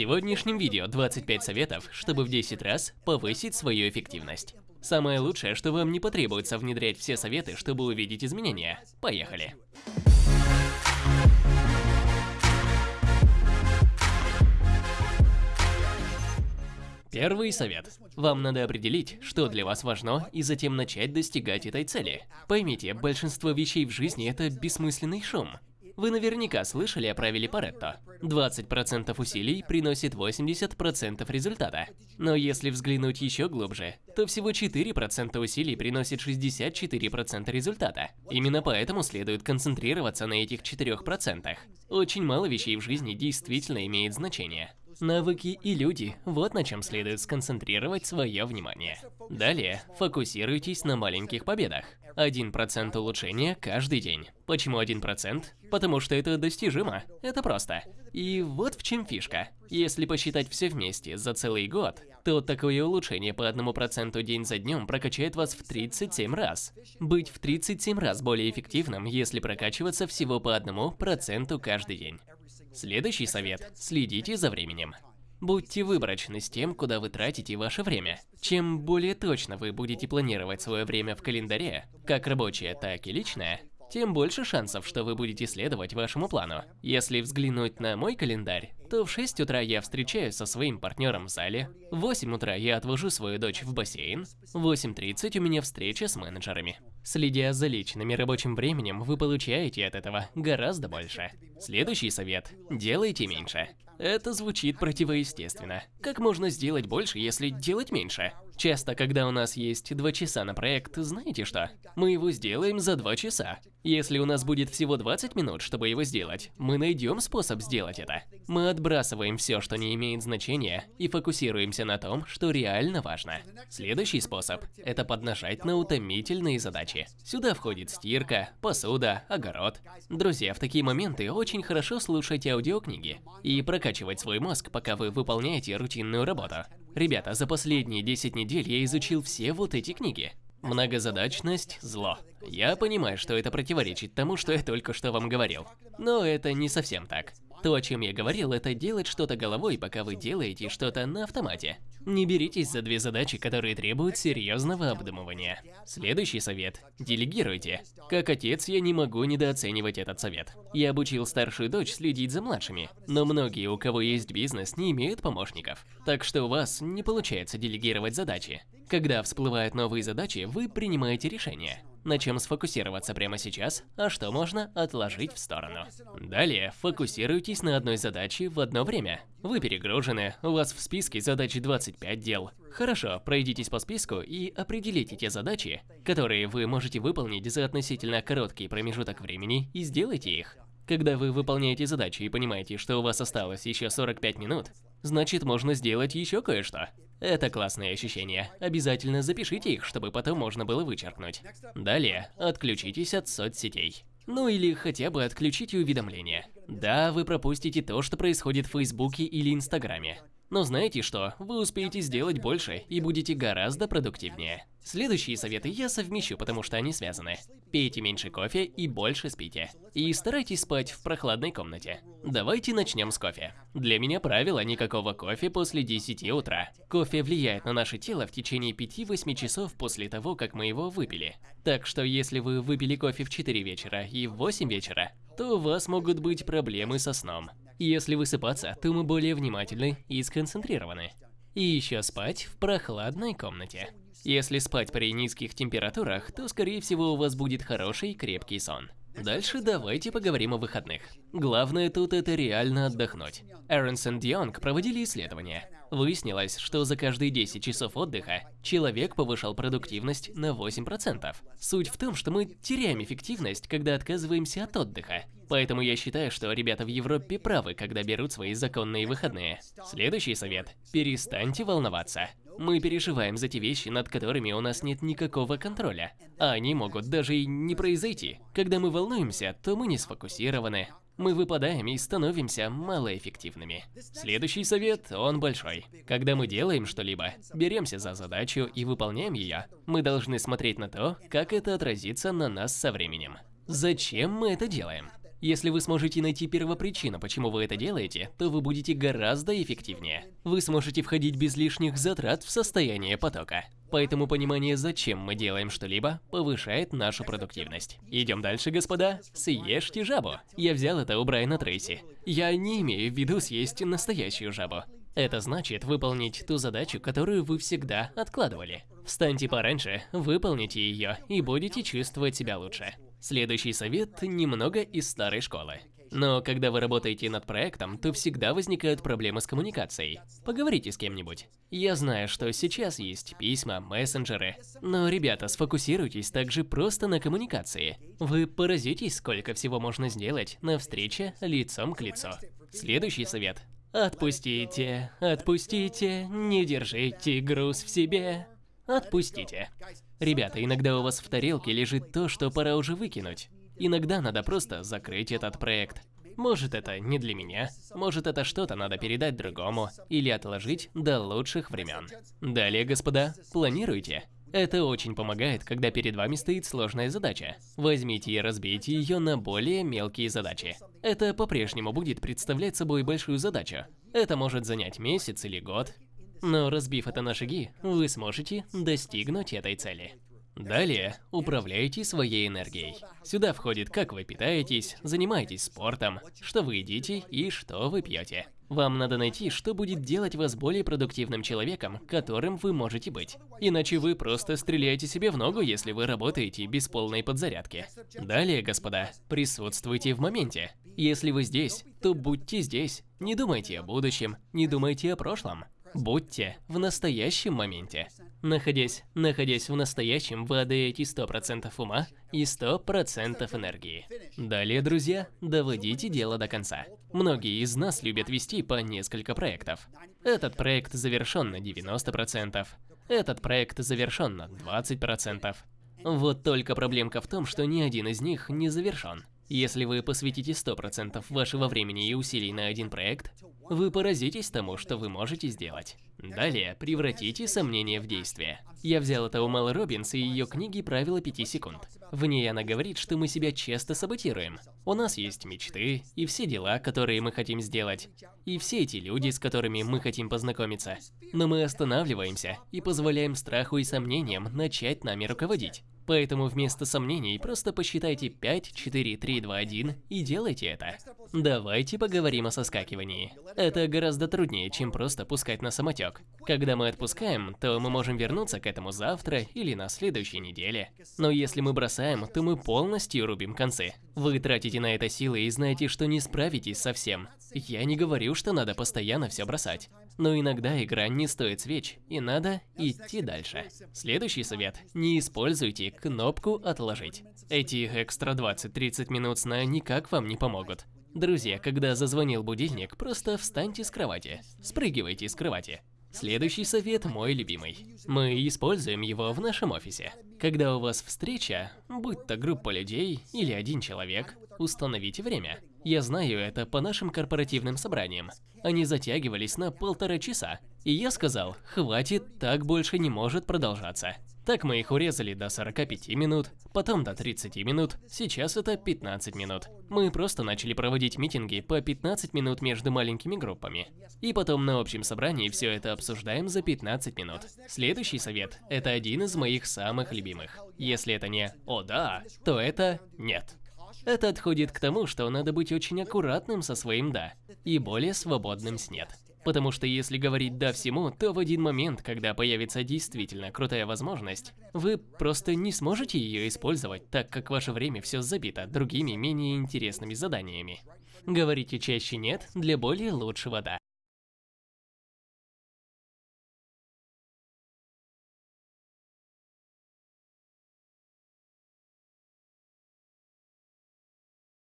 сегодняшнем видео 25 советов, чтобы в 10 раз повысить свою эффективность. Самое лучшее, что вам не потребуется внедрять все советы, чтобы увидеть изменения. Поехали! Первый совет. Вам надо определить, что для вас важно, и затем начать достигать этой цели. Поймите, большинство вещей в жизни – это бессмысленный шум. Вы наверняка слышали о правиле Паретто. 20% усилий приносит 80% результата. Но если взглянуть еще глубже, то всего 4% усилий приносит 64% результата. Именно поэтому следует концентрироваться на этих 4%. Очень мало вещей в жизни действительно имеет значение. Навыки и люди – вот на чем следует сконцентрировать свое внимание. Далее, фокусируйтесь на маленьких победах. 1% улучшения каждый день. Почему 1%? Потому что это достижимо. Это просто. И вот в чем фишка. Если посчитать все вместе за целый год, то такое улучшение по 1% день за днем прокачает вас в 37 раз. Быть в 37 раз более эффективным, если прокачиваться всего по 1% каждый день. Следующий совет – следите за временем. Будьте выборочны с тем, куда вы тратите ваше время. Чем более точно вы будете планировать свое время в календаре, как рабочее, так и личное, тем больше шансов, что вы будете следовать вашему плану. Если взглянуть на мой календарь, то в 6 утра я встречаюсь со своим партнером в зале, в 8 утра я отвожу свою дочь в бассейн, в 8.30 у меня встреча с менеджерами. Следя за личным и рабочим временем, вы получаете от этого гораздо больше. Следующий совет – делайте меньше. Это звучит противоестественно. Как можно сделать больше, если делать меньше? Часто, когда у нас есть два часа на проект, знаете что? Мы его сделаем за два часа. Если у нас будет всего 20 минут, чтобы его сделать, мы найдем способ сделать это. Мы отбрасываем все, что не имеет значения, и фокусируемся на том, что реально важно. Следующий способ – это поднажать на утомительные задачи. Сюда входит стирка, посуда, огород. Друзья, в такие моменты очень хорошо слушать аудиокниги и прокачивать свой мозг, пока вы выполняете рутинную работу. Ребята, за последние 10 недель я изучил все вот эти книги. Многозадачность – зло. Я понимаю, что это противоречит тому, что я только что вам говорил. Но это не совсем так. То, о чем я говорил, это делать что-то головой, пока вы делаете что-то на автомате. Не беритесь за две задачи, которые требуют серьезного обдумывания. Следующий совет – делегируйте. Как отец, я не могу недооценивать этот совет. Я обучил старшую дочь следить за младшими, но многие, у кого есть бизнес, не имеют помощников. Так что у вас не получается делегировать задачи. Когда всплывают новые задачи, вы принимаете решение на чем сфокусироваться прямо сейчас, а что можно отложить в сторону. Далее, фокусируйтесь на одной задаче в одно время. Вы перегружены, у вас в списке задач 25 дел. Хорошо, пройдитесь по списку и определите те задачи, которые вы можете выполнить за относительно короткий промежуток времени и сделайте их. Когда вы выполняете задачи и понимаете, что у вас осталось еще 45 минут, значит можно сделать еще кое-что. Это классные ощущения. Обязательно запишите их, чтобы потом можно было вычеркнуть. Далее, отключитесь от соцсетей. Ну или хотя бы отключите уведомления. Да, вы пропустите то, что происходит в Фейсбуке или Инстаграме. Но знаете что, вы успеете сделать больше и будете гораздо продуктивнее. Следующие советы я совмещу, потому что они связаны. Пейте меньше кофе и больше спите. И старайтесь спать в прохладной комнате. Давайте начнем с кофе. Для меня правило никакого кофе после 10 утра. Кофе влияет на наше тело в течение 5-8 часов после того, как мы его выпили. Так что если вы выпили кофе в 4 вечера и в 8 вечера, то у вас могут быть проблемы со сном. Если высыпаться, то мы более внимательны и сконцентрированы. И еще спать в прохладной комнате. Если спать при низких температурах, то скорее всего у вас будет хороший крепкий сон. Дальше давайте поговорим о выходных. Главное тут это реально отдохнуть. Эрнсон Дионг проводили исследования. Выяснилось, что за каждые 10 часов отдыха человек повышал продуктивность на 8%. Суть в том, что мы теряем эффективность, когда отказываемся от отдыха. Поэтому я считаю, что ребята в Европе правы, когда берут свои законные выходные. Следующий совет – перестаньте волноваться. Мы переживаем за те вещи, над которыми у нас нет никакого контроля. А они могут даже и не произойти. Когда мы волнуемся, то мы не сфокусированы, мы выпадаем и становимся малоэффективными. Следующий совет, он большой. Когда мы делаем что-либо, беремся за задачу и выполняем ее, мы должны смотреть на то, как это отразится на нас со временем. Зачем мы это делаем? Если вы сможете найти первопричину, почему вы это делаете, то вы будете гораздо эффективнее. Вы сможете входить без лишних затрат в состояние потока. Поэтому понимание, зачем мы делаем что-либо, повышает нашу продуктивность. Идем дальше, господа. Съешьте жабу. Я взял это у Брайана Трейси. Я не имею в виду съесть настоящую жабу. Это значит выполнить ту задачу, которую вы всегда откладывали. Встаньте пораньше, выполните ее и будете чувствовать себя лучше. Следующий совет немного из старой школы. Но когда вы работаете над проектом, то всегда возникают проблемы с коммуникацией. Поговорите с кем-нибудь. Я знаю, что сейчас есть письма, мессенджеры. Но, ребята, сфокусируйтесь также просто на коммуникации. Вы поразитесь, сколько всего можно сделать на встрече лицом к лицу. Следующий совет. Отпустите, отпустите, не держите груз в себе. Отпустите. Ребята, иногда у вас в тарелке лежит то, что пора уже выкинуть. Иногда надо просто закрыть этот проект. Может это не для меня, может это что-то надо передать другому или отложить до лучших времен. Далее, господа, планируйте. Это очень помогает, когда перед вами стоит сложная задача. Возьмите и разбейте ее на более мелкие задачи. Это по-прежнему будет представлять собой большую задачу. Это может занять месяц или год, но разбив это на шаги, вы сможете достигнуть этой цели. Далее, управляйте своей энергией. Сюда входит, как вы питаетесь, занимаетесь спортом, что вы едите и что вы пьете. Вам надо найти, что будет делать вас более продуктивным человеком, которым вы можете быть. Иначе вы просто стреляете себе в ногу, если вы работаете без полной подзарядки. Далее, господа, присутствуйте в моменте. Если вы здесь, то будьте здесь. Не думайте о будущем, не думайте о прошлом. Будьте в настоящем моменте. Находясь, находясь в настоящем, вы отдаете 100% ума и 100% энергии. Далее, друзья, доводите дело до конца. Многие из нас любят вести по несколько проектов. Этот проект завершен на 90%, этот проект завершен на 20%. Вот только проблемка в том, что ни один из них не завершен. Если вы посвятите 100% вашего времени и усилий на один проект, вы поразитесь тому, что вы можете сделать. Далее, превратите сомнения в действие. Я взял это у Мэл Робинс и ее книги «Правила 5 секунд». В ней она говорит, что мы себя часто саботируем. У нас есть мечты и все дела, которые мы хотим сделать, и все эти люди, с которыми мы хотим познакомиться. Но мы останавливаемся и позволяем страху и сомнениям начать нами руководить. Поэтому вместо сомнений просто посчитайте 5, 4, 3, 2, 1 и делайте это. Давайте поговорим о соскакивании. Это гораздо труднее, чем просто пускать на самотек. Когда мы отпускаем, то мы можем вернуться к этому завтра или на следующей неделе. Но если мы бросаем, то мы полностью рубим концы. Вы тратите на это силы и знаете, что не справитесь со всем. Я не говорю, что надо постоянно все бросать. Но иногда игра не стоит свеч, и надо идти дальше. Следующий совет. Не используйте кнопку «Отложить». Эти экстра 20-30 минут сна никак вам не помогут. Друзья, когда зазвонил будильник, просто встаньте с кровати. Спрыгивайте с кровати. Следующий совет мой любимый. Мы используем его в нашем офисе. Когда у вас встреча, будь то группа людей или один человек, установите время. Я знаю это по нашим корпоративным собраниям. Они затягивались на полтора часа. И я сказал, хватит, так больше не может продолжаться. Так мы их урезали до 45 минут, потом до 30 минут, сейчас это 15 минут. Мы просто начали проводить митинги по 15 минут между маленькими группами. И потом на общем собрании все это обсуждаем за 15 минут. Следующий совет – это один из моих самых любимых. Если это не «О да», то это «Нет». Это отходит к тому, что надо быть очень аккуратным со своим «да» и более свободным с «нет». Потому что если говорить «да» всему, то в один момент, когда появится действительно крутая возможность, вы просто не сможете ее использовать, так как ваше время все забито другими менее интересными заданиями. Говорите чаще «нет» для более лучшего «да».